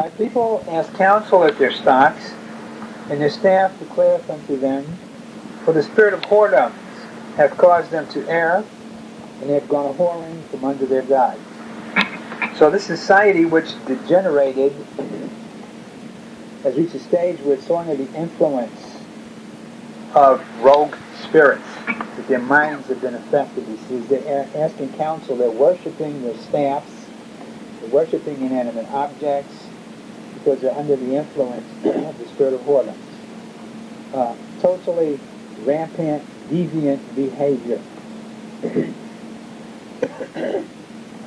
My people ask counsel at their stocks, and their staff declareth unto them, For the spirit of whoredom hath caused them to err, and they have gone a whoring from under their gods. So this society which degenerated has reached a stage where it's under the influence of rogue spirits, that their minds have been affected. He says they're asking counsel, they're worshiping their staffs, they're worshiping inanimate objects, because they're under the influence of the spirit of whoredom. Uh, totally rampant, deviant behavior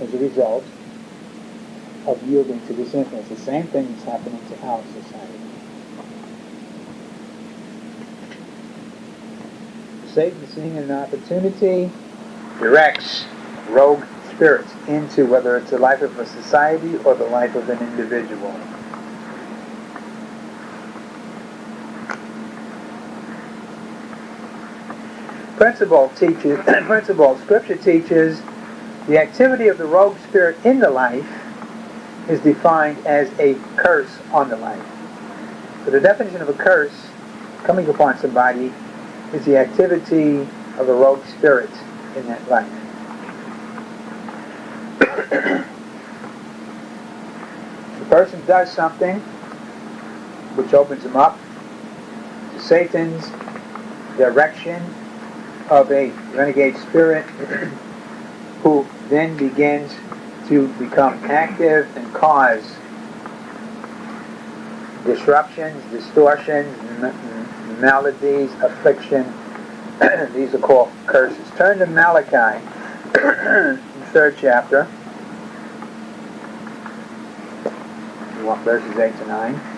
as a result of yielding to this influence. The same thing is happening to our society. Satan, seeing an opportunity, directs rogue spirits into whether it's the life of a society or the life of an individual. Principle teaches, principle, scripture teaches the activity of the rogue spirit in the life is defined as a curse on the life. So the definition of a curse coming upon somebody is the activity of the rogue spirit in that life. the person does something which opens him up to Satan's direction of a renegade spirit who then begins to become active and cause disruptions, distortions, maladies, affliction. These are called curses. Turn to Malachi, third chapter. You want verses 8 to 9.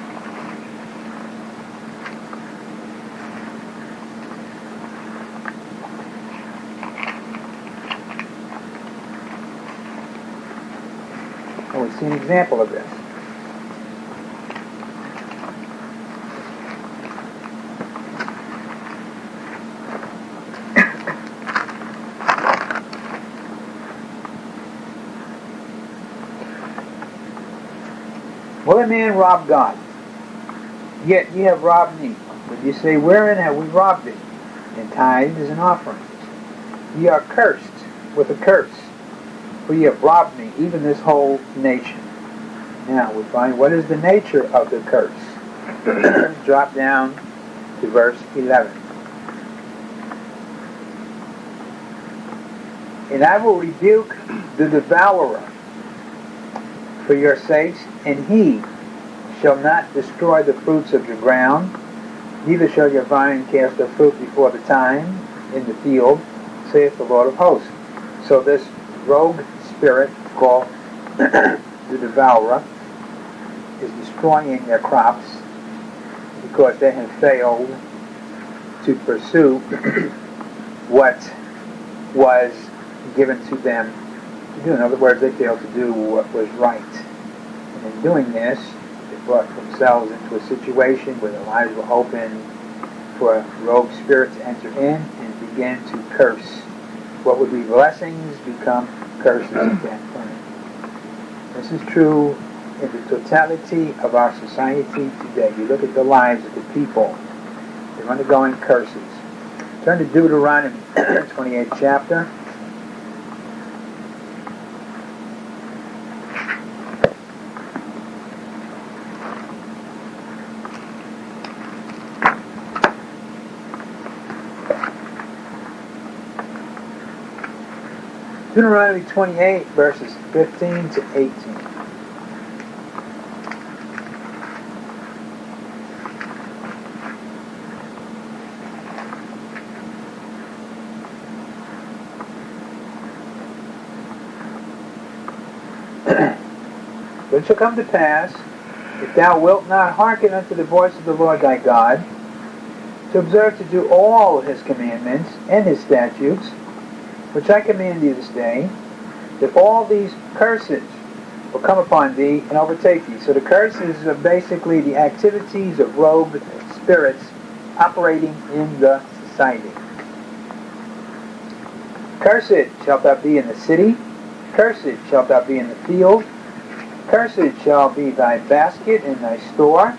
See an example of this. Will a man rob God? Yet ye have robbed me. But ye say, Wherein have we robbed thee? In tithes and offerings. Ye are cursed with a curse, for ye have robbed me, even this whole nation. Now we find what is the nature of the curse. Drop down to verse 11. And I will rebuke the devourer for your sakes, and he shall not destroy the fruits of your ground, neither shall your vine cast her fruit before the time in the field, saith the Lord of hosts. So this rogue spirit called the devourer is destroying their crops because they have failed to pursue what was given to them to do. In other words, they failed to do what was right. And in doing this, they brought themselves into a situation where their lives were open for rogue spirit to enter in and begin to curse. What would be blessings become curses hmm. at that. This is true in the totality of our society today. You look at the lives of the people, they're undergoing curses. Turn to Deuteronomy, 28th chapter. Deuteronomy 28, verses 15 to 18. but it shall come to pass, if thou wilt not hearken unto the voice of the Lord thy God, to observe to do all his commandments and his statutes, which I command thee this day, that all these curses will come upon thee and overtake thee. So the curses are basically the activities of rogue spirits operating in the society. Cursed shalt thou be in the city, cursed shalt thou be in the field, Cursed shall be thy basket and thy store.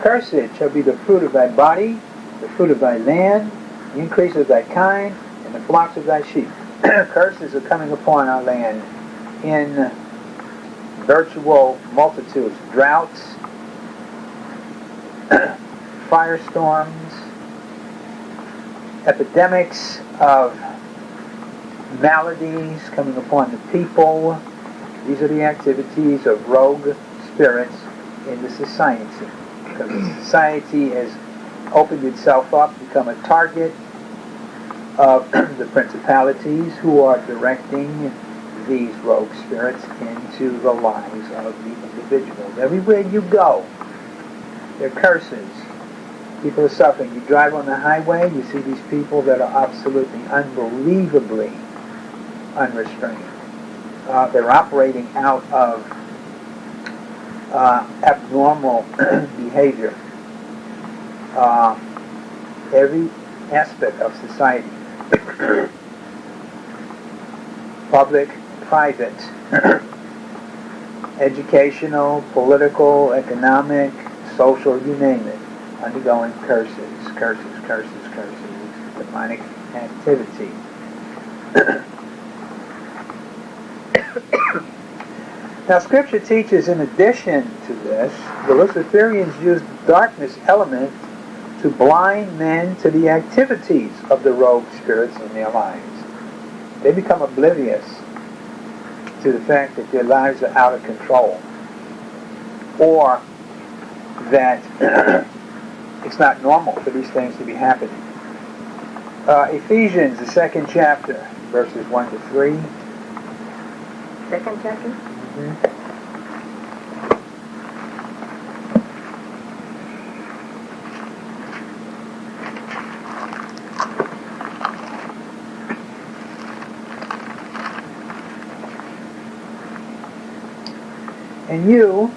Cursed shall be the fruit of thy body, the fruit of thy land, the increase of thy kind, and the flocks of thy sheep. Curses are coming upon our land in virtual multitudes. Droughts, firestorms, epidemics of maladies coming upon the people. These are the activities of rogue spirits in the society. Because society has opened itself up, become a target of the principalities who are directing these rogue spirits into the lives of the individuals. Everywhere you go, there are curses. People are suffering. You drive on the highway, you see these people that are absolutely unbelievably unrestrained. Uh, they're operating out of uh, abnormal behavior. Uh, every aspect of society, public, private, educational, political, economic, social, you name it, undergoing curses, curses, curses, curses, demonic activity. now, Scripture teaches, in addition to this, the Luciferians used darkness element to blind men to the activities of the rogue spirits in their lives. They become oblivious to the fact that their lives are out of control or that it's not normal for these things to be happening. Uh, Ephesians, the second chapter, verses 1 to 3. Second chapter? Mm-hmm. And you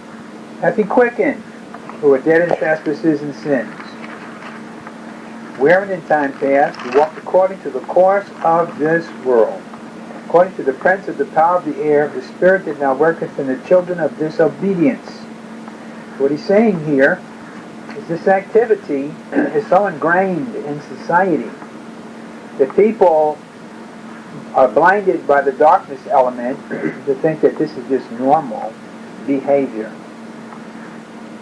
hath he quickened, who are dead in trespasses and sins, wherein in time past you walked according to the course of this world, according to the prince of the power of the air, the spirit that now worketh in the children of disobedience. What he's saying here is this activity is so ingrained in society that people are blinded by the darkness element to think that this is just normal behavior.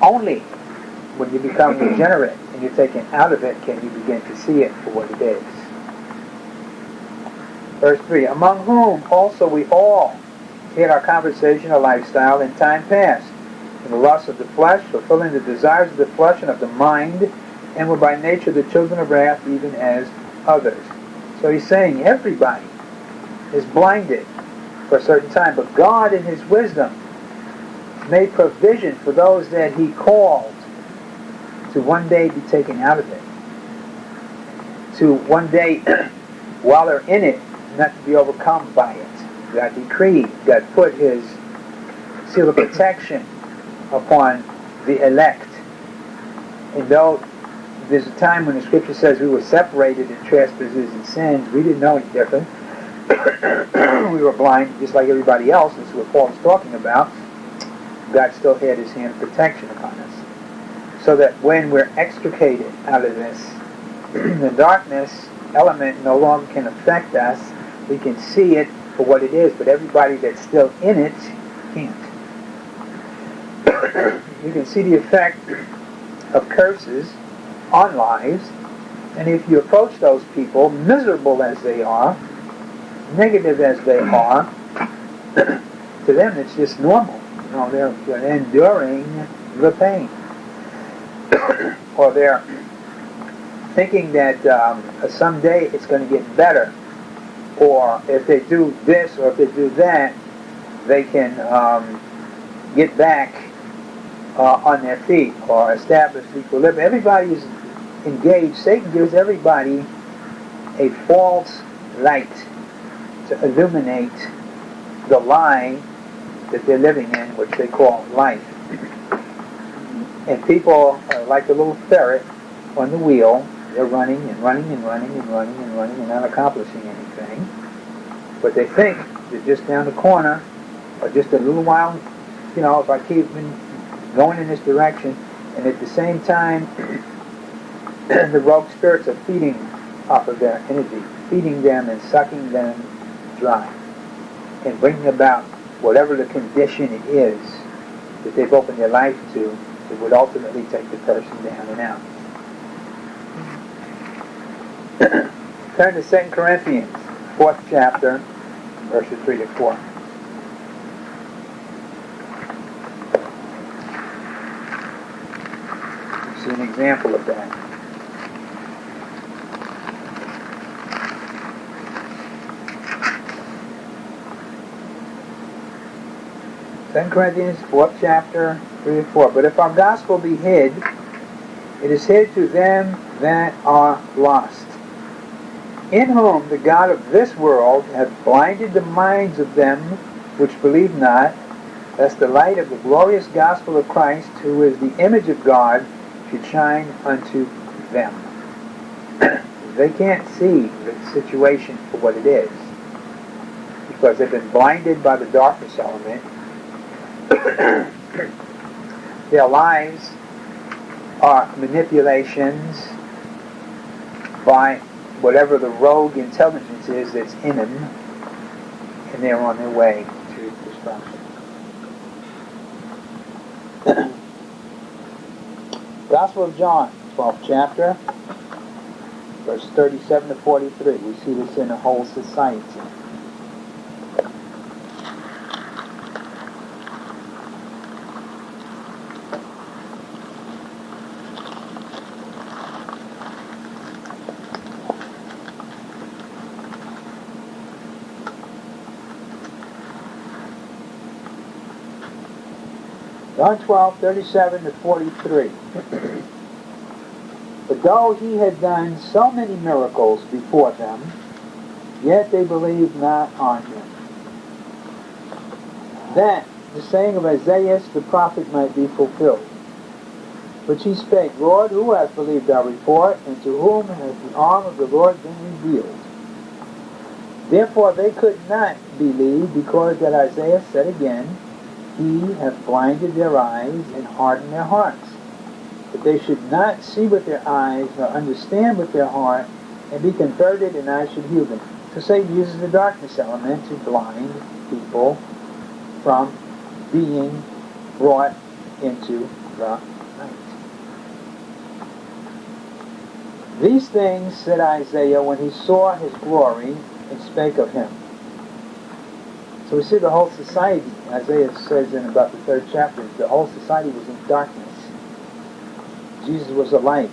Only when you become regenerate and you're taken out of it can you begin to see it for what it is. Verse 3 Among whom also we all had our conversational lifestyle in time past, in the lust of the flesh, fulfilling the desires of the flesh and of the mind, and were by nature the children of wrath even as others. So he's saying everybody is blinded for a certain time, but God in his wisdom made provision for those that he called to one day be taken out of it. To one day, while they're in it, not to be overcome by it. God decreed, God put his seal of protection upon the elect. And though there's a time when the scripture says we were separated in trespasses and sins, we didn't know any different. we were blind just like everybody else. This is what Paul is talking about. God still had his hand of protection upon us. So that when we're extricated out of this, the darkness element no longer can affect us. We can see it for what it is, but everybody that's still in it can't. you can see the effect of curses on lives, and if you approach those people, miserable as they are, negative as they are, to them it's just normal. Know, they're, they're enduring the pain. or they're thinking that um, someday it's going to get better. Or if they do this or if they do that, they can um, get back uh, on their feet or establish equilibrium. Everybody is engaged. Satan gives everybody a false light to illuminate the lie that they're living in, which they call life. And people are like a little ferret on the wheel. They're running and running and running and running and running and not accomplishing anything. But they think they're just down the corner or just a little while you know, if I keep going in this direction, and at the same time, the rogue spirits are feeding off of their energy, feeding them and sucking them dry, and bringing about whatever the condition it is that they've opened their life to it would ultimately take the person down and out. Turn to 2 Corinthians, 4th chapter, verses 3 to 4. See an example of that. Second Corinthians, fourth chapter, three and four. But if our gospel be hid, it is hid to them that are lost, in whom the God of this world hath blinded the minds of them which believe not, lest the light of the glorious gospel of Christ, who is the image of God, should shine unto them. they can't see the situation for what it is because they've been blinded by the darkness element their lives are manipulations by whatever the rogue intelligence is that's in them, and they're on their way to destruction. Gospel of John, 12th chapter, verse 37 to 43. We see this in a whole society. John 12, 37 to 43. but though he had done so many miracles before them, yet they believed not on him. That the saying of Isaiah the prophet might be fulfilled. Which he spake, Lord, who hath believed our report, and to whom hath the arm of the Lord been revealed? Therefore they could not believe, because that Isaiah said again, he hath blinded their eyes and hardened their hearts, that they should not see with their eyes nor understand with their heart and be converted and I should heal them. So Satan uses the darkness element to blind people from being brought into the light. These things said Isaiah when he saw his glory and spake of him. So we see the whole society, Isaiah says in about the third chapter, the whole society was in darkness. Jesus was a light.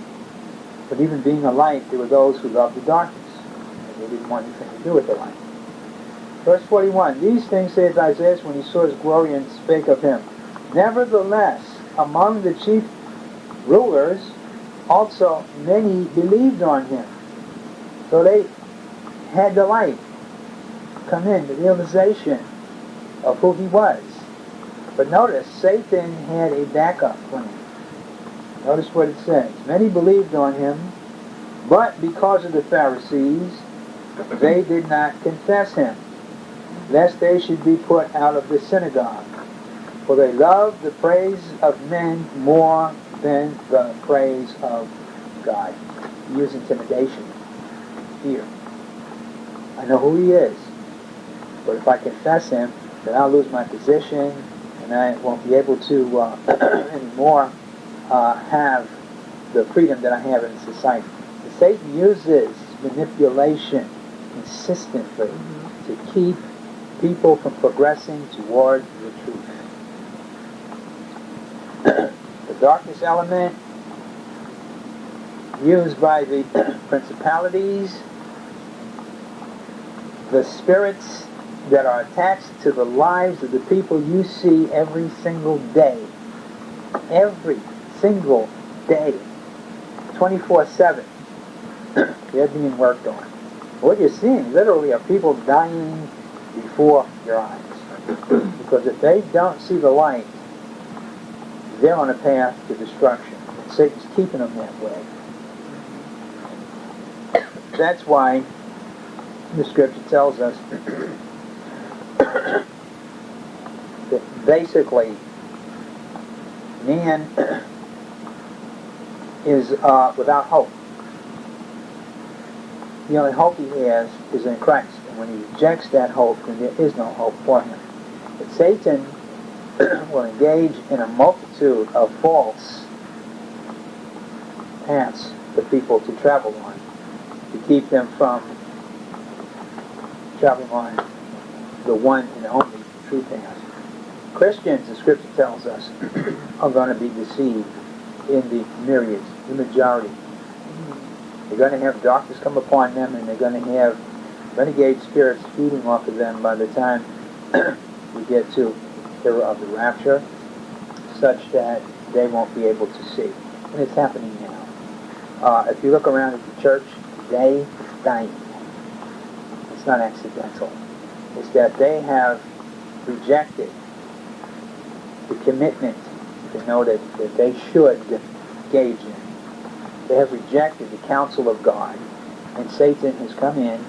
But even being a light, there were those who loved the darkness. And they didn't want anything to do with the light. Verse 41, These things saith Isaiah when he saw his glory and spake of him. Nevertheless, among the chief rulers, also many believed on him. So they had the light come in, the realization of who he was. But notice, Satan had a backup plan. Notice what it says. Many believed on him, but because of the Pharisees, they did not confess him, lest they should be put out of the synagogue. For they loved the praise of men more than the praise of God. Use intimidation, fear. I know who he is. But if I confess him, then I'll lose my position, and I won't be able to uh, anymore uh, have the freedom that I have in society. And Satan uses manipulation consistently to keep people from progressing toward the truth. the darkness element used by the principalities, the spirits that are attached to the lives of the people you see every single day. Every single day. 24-7. They're being worked on. What you're seeing literally are people dying before your eyes. because if they don't see the light, they're on a path to destruction. Satan's keeping them that way. That's why the scripture tells us basically man is uh, without hope. The only hope he has is in Christ. And when he rejects that hope, then there is no hope for him. But Satan will engage in a multitude of false paths for people to travel on to keep them from traveling on the one and only true path. Christians, the scripture tells us, are going to be deceived in the myriads, the majority. They're going to have darkness come upon them and they're going to have renegade spirits feeding off of them by the time we get to the era of the rapture, such that they won't be able to see. And it's happening now. Uh, if you look around at the church it's dying. It's not accidental. It's that they have rejected the commitment to know that, that they should engage in. They have rejected the counsel of God, and Satan has come in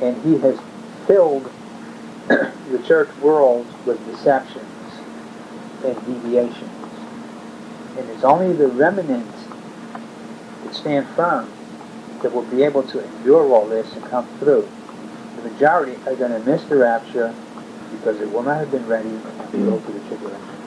and he has filled the church world with deceptions and deviations. And it's only the remnant that stand firm that will be able to endure all this and come through. The majority are going to miss the rapture because it will not have been ready and go to the tribulation.